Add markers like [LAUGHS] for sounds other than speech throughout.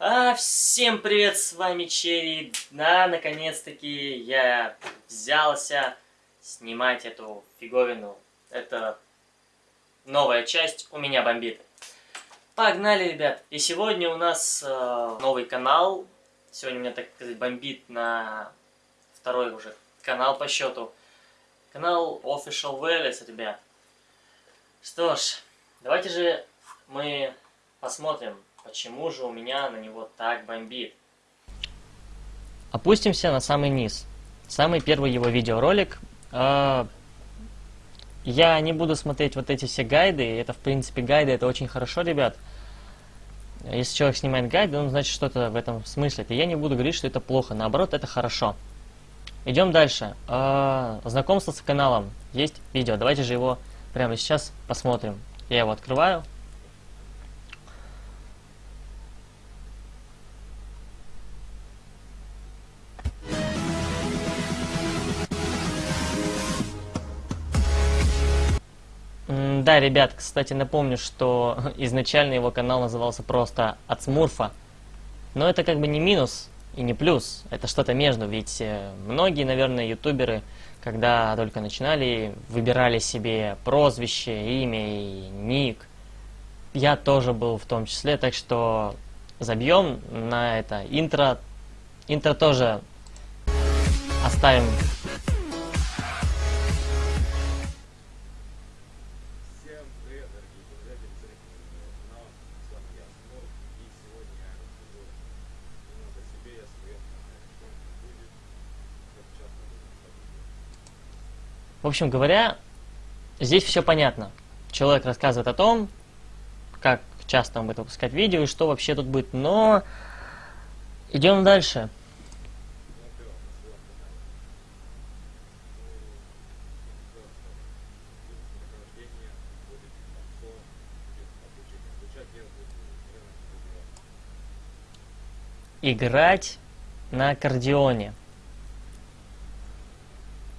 А, всем привет, с вами Черри. Да, наконец-таки я взялся снимать эту фиговину. Это новая часть у меня бомбит. Погнали, ребят. И сегодня у нас э, новый канал. Сегодня у меня, так сказать, бомбит на второй уже канал по счету. Канал Official Welles, ребят. Что ж, давайте же мы посмотрим, Почему же у меня на него так бомбит? Опустимся на самый низ. Самый первый его видеоролик. Э, я не буду смотреть вот эти все гайды. Это, в принципе, гайды, это очень хорошо, ребят. Если человек снимает гайды, он значит что-то в этом смысле. Я не буду говорить, что это плохо. Наоборот, это хорошо. Идем дальше. Э, знакомство с каналом. Есть видео. Давайте же его прямо сейчас посмотрим. Я его открываю. Да, ребят, кстати, напомню, что [LAUGHS] изначально его канал назывался просто «От Смурфа». Но это как бы не минус и не плюс, это что-то между, ведь э, многие, наверное, ютуберы, когда только начинали, выбирали себе прозвище, имя и ник. Я тоже был в том числе, так что забьем на это интро. Интро тоже оставим В общем говоря, здесь все понятно. Человек рассказывает о том, как часто он будет выпускать видео и что вообще тут будет. Но идем дальше. Играть на аккордеоне.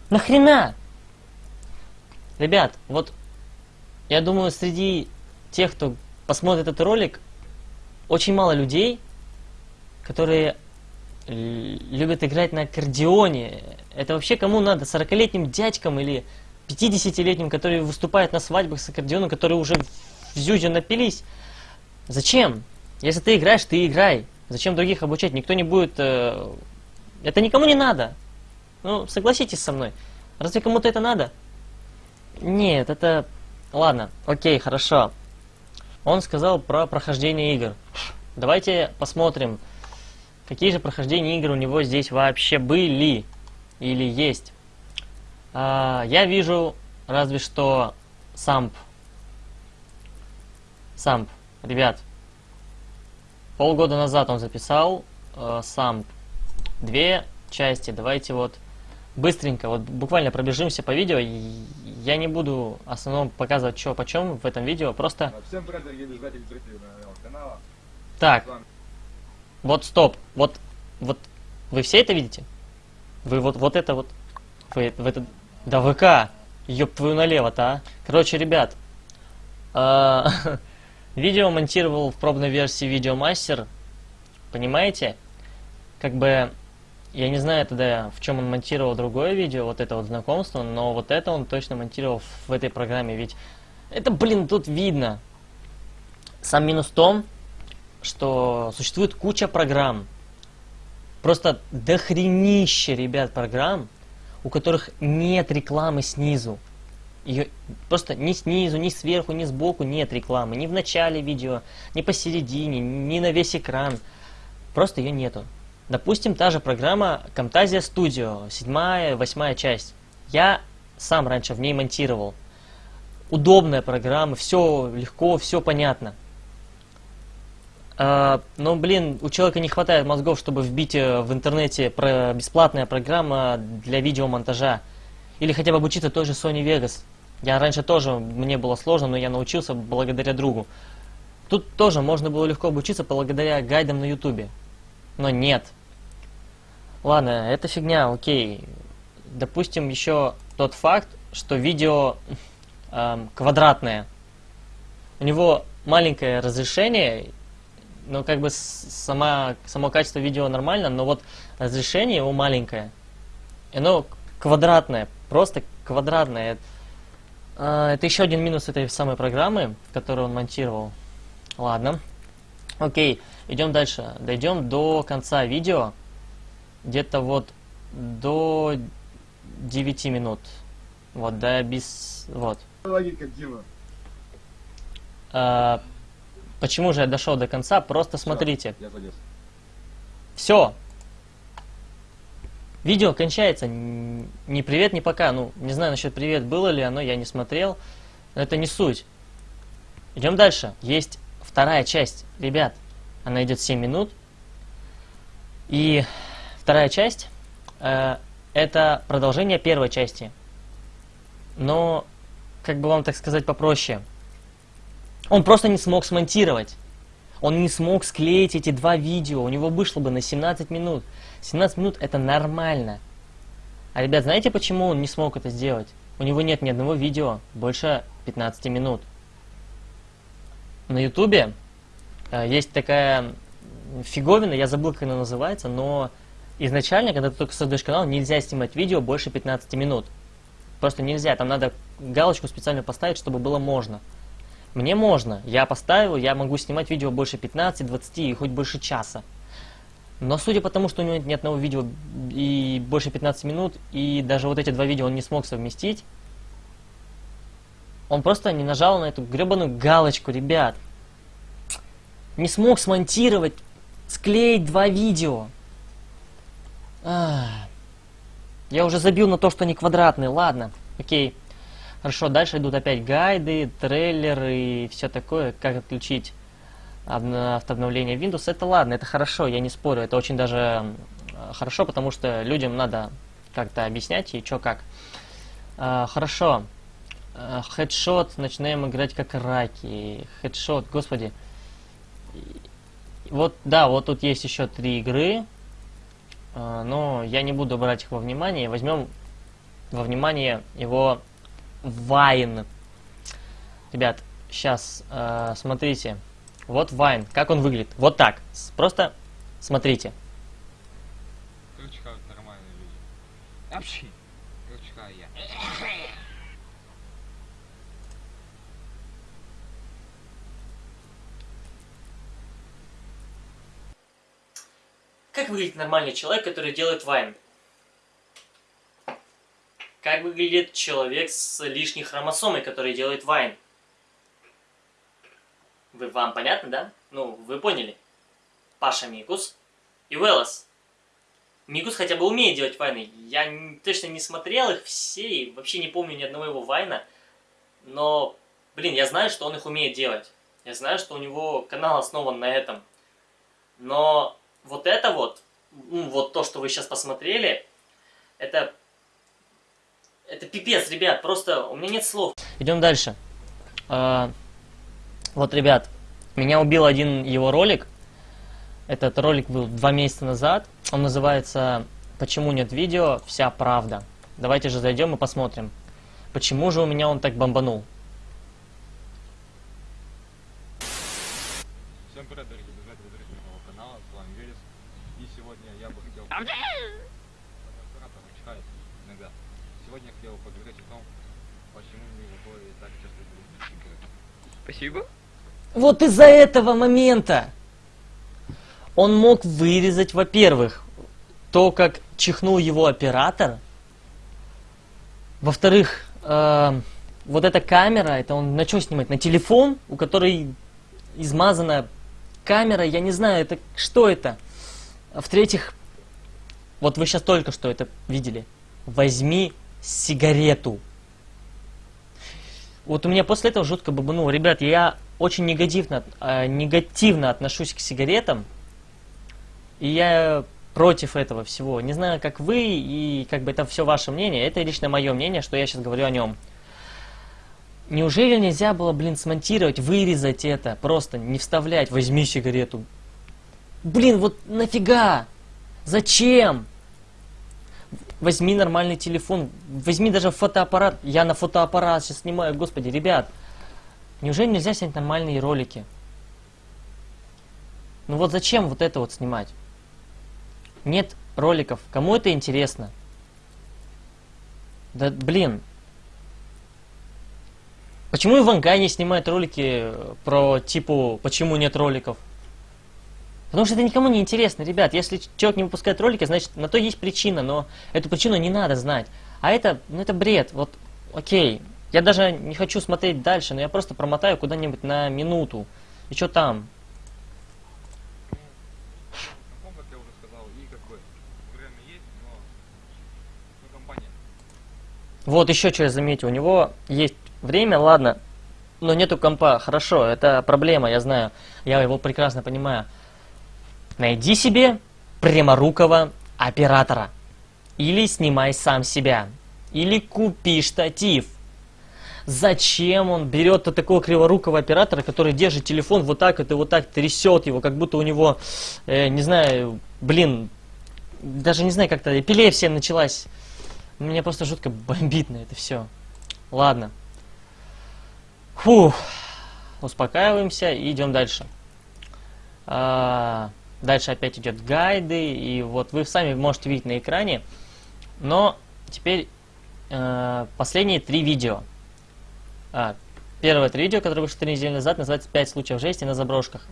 Нахрена? Ребят, вот я думаю, среди тех, кто посмотрит этот ролик, очень мало людей, которые любят играть на аккордеоне. Это вообще кому надо? 40-летним дядькам или 50-летним, которые выступают на свадьбах с аккордеоном, которые уже в зюзе напились? Зачем? Если ты играешь, ты играй. Зачем других обучать? Никто не будет... Э... Это никому не надо. Ну, согласитесь со мной. Разве кому-то это надо? Нет, это... Ладно, окей, хорошо. Он сказал про прохождение игр. Давайте посмотрим, какие же прохождения игр у него здесь вообще были или есть. А, я вижу разве что самп. Самп. Ребят, полгода назад он записал э, самп. Две части. Давайте вот быстренько, вот буквально пробежимся по видео. Я не буду в основном показывать, что почем в этом видео, просто... Всем привет, дорогие зрители канала. Так, вот стоп, вот, вот, вы все это видите? Вы вот, вот это вот, вы, вы это... Да ВК, ёб твою налево-то, а. Короче, ребят, а, [LAUGHS] видео монтировал в пробной версии Видеомастер, понимаете? Как бы я не знаю тогда, в чем он монтировал другое видео, вот это вот знакомство, но вот это он точно монтировал в этой программе, ведь это, блин, тут видно. Сам минус в том, что существует куча программ, просто дохренище, ребят, программ, у которых нет рекламы снизу. Ее просто ни снизу, ни сверху, ни сбоку нет рекламы. Ни в начале видео, ни посередине, ни на весь экран. Просто ее нету. Допустим, та же программа Camtasia Studio, седьмая, восьмая часть. Я сам раньше в ней монтировал. Удобная программа, все легко, все понятно. А, но, блин, у человека не хватает мозгов, чтобы вбить э, в интернете бесплатная программа для видеомонтажа. Или хотя бы обучиться той же Sony Vegas. Я раньше тоже, мне было сложно, но я научился благодаря другу. Тут тоже можно было легко обучиться благодаря гайдам на ютубе. Но нет, Ладно, это фигня, окей. Допустим еще тот факт, что видео э, квадратное. У него маленькое разрешение, ну, как бы сама, само качество видео нормально, но вот разрешение его маленькое. И Оно квадратное, просто квадратное. А, Это еще один минус этой самой программы, которую он монтировал. Ладно. Окей, идем дальше. Дойдем до конца видео. Где-то вот до 9 минут. Вот, да, без... Вот. Логика, Дима. А, почему же я дошел до конца? Просто Всё, смотрите. Я залез. Все. Видео кончается. Н- Ни привет, ни пока. Ну, не знаю насчет привет, было ли оно, я не смотрел. Но это не суть. Идем дальше. Есть вторая часть. Ребят, она идет 7 минут. И вторая часть э, это продолжение первой части. Но, как бы вам так сказать попроще. Он просто не смог смонтировать. Он не смог склеить эти два видео. У него вышло бы на 17 минут. 17 минут это нормально. А ребят, знаете почему он не смог это сделать? У него нет ни одного видео больше 15 минут. На ютубе э, есть такая фиговина, я забыл, как она называется, но изначально, когда ты только создаешь канал, нельзя снимать видео больше 15 минут. Просто нельзя, там надо галочку специально поставить, чтобы было можно. Мне можно, я поставил, я могу снимать видео больше 15, 20 и хоть больше часа. Но судя по тому, что у него нет ни одного видео и больше 15 минут, и даже вот эти два видео он не смог совместить, он просто не нажал на эту гребаную галочку, ребят. Не смог смонтировать, склеить два видео. Ах. Я уже забил на то, что они квадратные, ладно, окей. Хорошо, дальше идут опять гайды, трейлеры и все такое, как отключить автообновление Windows. Это ладно, это хорошо, я не спорю, это очень даже э, хорошо, потому что людям надо как-то объяснять и что как. А, хорошо. А, Хедшот, начинаем играть как раки. Хедшот, господи. Вот, да, вот тут есть еще три игры, а, но я не буду брать их во внимание. Возьмем во внимание его Вайн. Ребят, сейчас смотрите. Вот Вайн, как он выглядит. Вот так. Просто смотрите. Короче, как нормальные люди. Вообще. Короче, как я. Как выглядит нормальный человек, который делает вайн? Как выглядит человек с лишней хромосомой, который делает вайн? Вы, вам понятно, да? Ну, вы поняли. Паша Микус и Велос. Микус хотя бы умеет делать вайны. Я точно не смотрел их все и вообще не помню ни одного его вайна. Но, блин, я знаю, что он их умеет делать. Я знаю, что у него канал основан на этом. Но вот это вот, вот то, что вы сейчас посмотрели, это... Это пипец, ребят, просто у меня нет слов. Идем дальше. А, вот, ребят, меня убил один его ролик. Этот ролик был два месяца назад. Он называется «Почему нет видео? Вся правда». Давайте же зайдем и посмотрим. Почему же у меня он так бомбанул? Всем привет, дорогие друзья, это зрители моего канала, с вами Верес. И сегодня я бы хотел... Оператор чихает иногда. Сегодня я хотел поговорить о том, почему мне выходит так часто игры. Спасибо. Вот из-за этого момента он мог вырезать, во-первых, то, как чихнул его оператор. Во-вторых, э, вот эта камера, это он на что снимать? На телефон, у которой измазана камера, я не знаю, это что это? А В-третьих, вот вы сейчас только что это видели. Возьми сигарету. Вот у меня после этого жутко бабануло. Ребят, я очень негативно, э, негативно отношусь к сигаретам. И я против этого всего. Не знаю, как вы, и как бы это все ваше мнение. Это лично мое мнение, что я сейчас говорю о нем. Неужели нельзя было, блин, смонтировать, вырезать это, просто не вставлять, возьми сигарету. Блин, вот нафига? Зачем? Возьми нормальный телефон, возьми даже фотоаппарат. Я на фотоаппарат сейчас снимаю, господи, ребят. Неужели нельзя снять нормальные ролики? Ну вот зачем вот это вот снимать? Нет роликов. Кому это интересно? Да блин. Почему Ивангай не снимает ролики э, про типу почему нет роликов? Потому что это никому не интересно, ребят. Если человек не выпускает ролики, значит на то есть причина, но эту причину не надо знать. А это, ну это бред. Вот, окей. Я даже не хочу смотреть дальше, но я просто промотаю куда-нибудь на минуту. И что там? Вот еще что я заметил. У него есть время, ладно, но нету компа. Хорошо, это проблема, я знаю. Я его прекрасно понимаю. Найди себе пряморукого оператора. Или снимай сам себя. Или купи штатив. Зачем он берет -то такого криворукого оператора, который держит телефон вот так вот и вот так трясет его, как будто у него, э, не знаю, блин, даже не знаю, как-то эпилепсия началась. Меня просто жутко бомбит на это все. Ладно. Фух. Успокаиваемся и идем дальше. А, дальше опять идет гайды, и вот вы сами можете видеть на экране. Но теперь э, последние три видео. А, первое это видео, которое вышло три недели назад, называется «5 случаев жести на заброшках».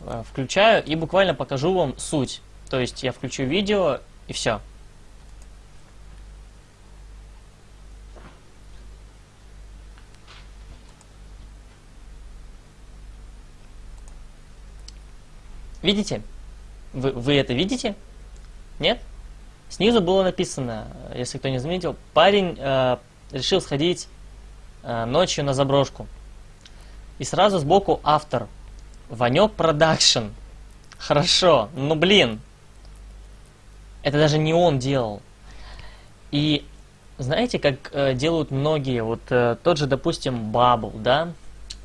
Э, включаю и буквально покажу вам суть. То есть я включу видео и все. Видите? Вы, вы это видите? Нет? Снизу было написано, если кто не заметил, парень э, решил сходить э, ночью на заброшку. И сразу сбоку автор. Ванек Продакшн. Хорошо, но блин. Это даже не он делал. И знаете, как э, делают многие, вот э, тот же, допустим, Бабл, да?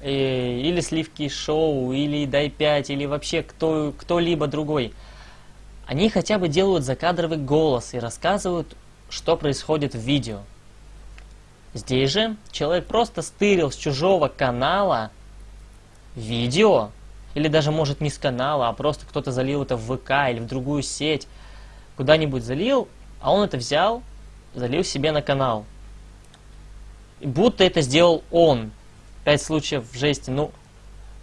И, или Сливки Шоу, или Дай 5, или вообще кто, кто-либо другой. Они хотя бы делают закадровый голос и рассказывают, что происходит в видео. Здесь же человек просто стырил с чужого канала видео, или даже может не с канала, а просто кто-то залил это в ВК или в другую сеть, куда-нибудь залил, а он это взял, залил себе на канал. И будто это сделал он. Пять случаев жести. Ну,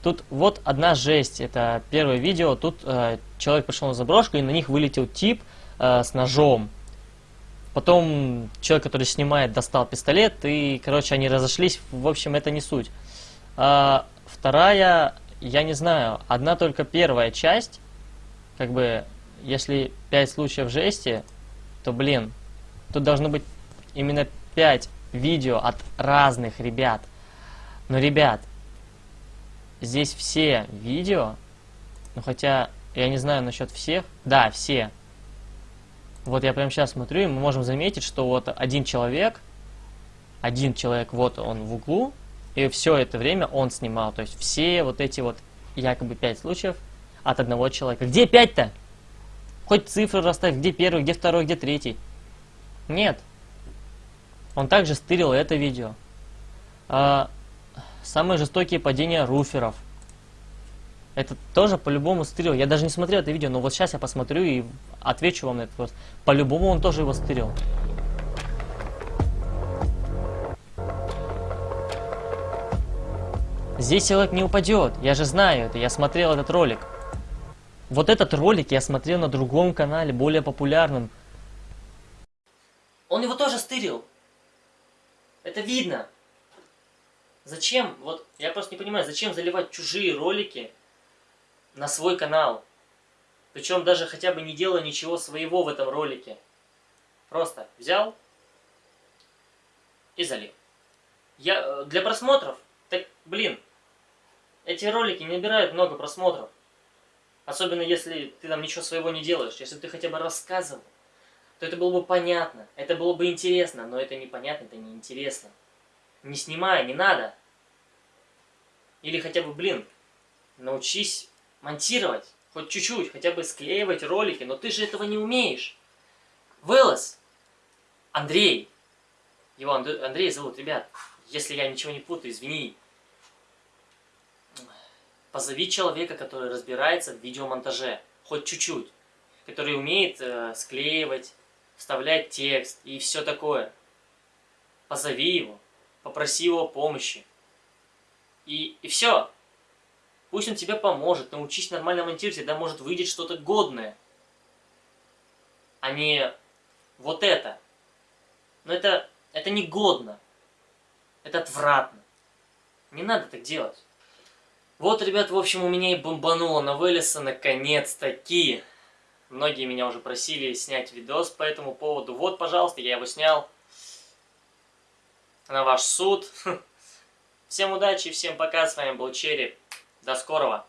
тут вот одна жесть. Это первое видео. Тут э, человек пришел на заброшку, и на них вылетел тип э, с ножом. Потом человек, который снимает, достал пистолет, и, короче, они разошлись. В общем, это не суть. А, вторая, я не знаю, одна только первая часть, как бы, если пять случаев жести, то, блин, тут должно быть именно пять видео от разных ребят. Но, ребят, здесь все видео, ну хотя, я не знаю насчет всех, да, все. Вот я прямо сейчас смотрю, и мы можем заметить, что вот один человек, один человек, вот он в углу, и все это время он снимал. То есть все вот эти вот якобы пять случаев от одного человека. Где пять-то? Хоть цифры расставь, где первый, где второй, где третий. Нет. Он также стырил это видео. А, Самые жестокие падения руферов. Это тоже по-любому стырил. Я даже не смотрел это видео, но вот сейчас я посмотрю и отвечу вам на этот вопрос. По-любому он тоже его стырил. Здесь человек не упадет. Я же знаю это. Я смотрел этот ролик. Вот этот ролик я смотрел на другом канале, более популярном. Он его тоже стырил. Это видно. Зачем, вот я просто не понимаю, зачем заливать чужие ролики на свой канал? Причем даже хотя бы не делая ничего своего в этом ролике. Просто взял и залил. Я, э, для просмотров, так, блин, эти ролики не набирают много просмотров. Особенно если ты там ничего своего не делаешь. Если ты хотя бы рассказывал, то это было бы понятно. Это было бы интересно, но это непонятно, это неинтересно. Не снимай, не надо. Или хотя бы, блин, научись монтировать. Хоть чуть-чуть, хотя бы склеивать ролики. Но ты же этого не умеешь. Вылаз. Андрей. Его Андрей зовут, ребят. Если я ничего не путаю, извини. Позови человека, который разбирается в видеомонтаже, хоть чуть-чуть, который умеет э, склеивать, вставлять текст и все такое. Позови его, попроси его помощи. И, и все. Пусть он тебе поможет, научись нормально монтировать, тогда может выйдет что-то годное. А не вот это. Но это, это не годно. Это отвратно. Не надо так делать. Вот, ребят, в общем, у меня и бомбануло на вылеса наконец-таки. Многие меня уже просили снять видос по этому поводу. Вот, пожалуйста, я его снял. На ваш суд. [LAUGHS] Всем удачи, всем пока, с вами был Черри. До скорого.